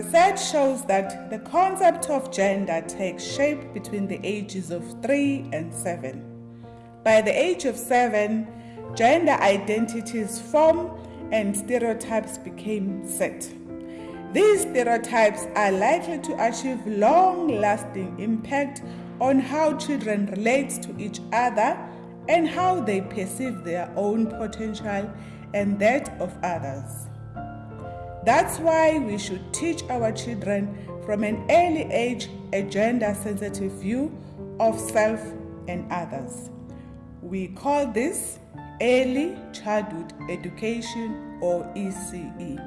Research shows that the concept of gender takes shape between the ages of 3 and 7. By the age of 7, gender identities form and stereotypes became set. These stereotypes are likely to achieve long lasting impact on how children relate to each other and how they perceive their own potential and that of others. That's why we should teach our children from an early age a gender sensitive view of self and others. We call this Early Childhood Education or ECE.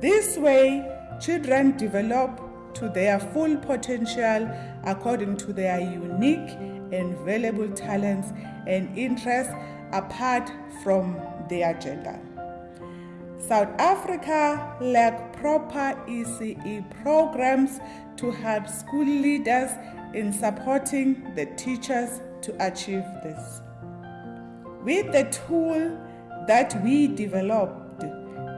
This way, children develop to their full potential according to their unique and valuable talents and interests apart from their gender. South Africa lack proper ECE programs to help school leaders in supporting the teachers to achieve this. With the tool that we developed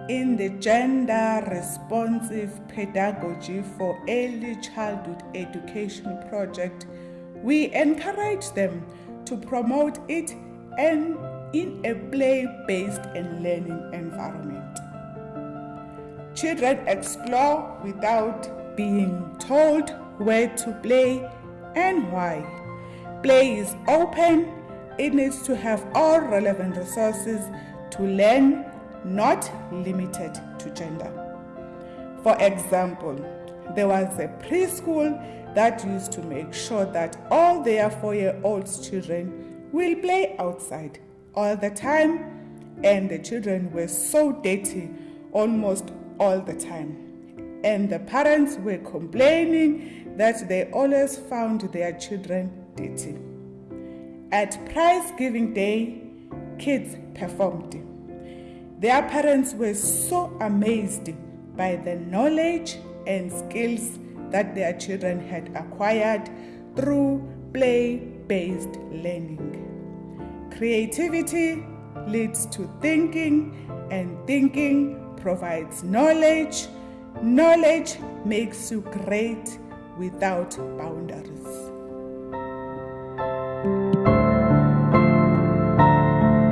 in the Gender Responsive Pedagogy for Early Childhood Education project, we encourage them to promote it and in a play-based and learning environment. Children explore without being told where to play and why. Play is open, it needs to have all relevant resources to learn, not limited to gender. For example, there was a preschool that used to make sure that all their four-year-old children will play outside all the time and the children were so dirty almost all the time. And the parents were complaining that they always found their children dirty. At prize giving day, kids performed. Their parents were so amazed by the knowledge and skills that their children had acquired through play based learning. Creativity leads to thinking, and thinking provides knowledge. Knowledge makes you great without boundaries.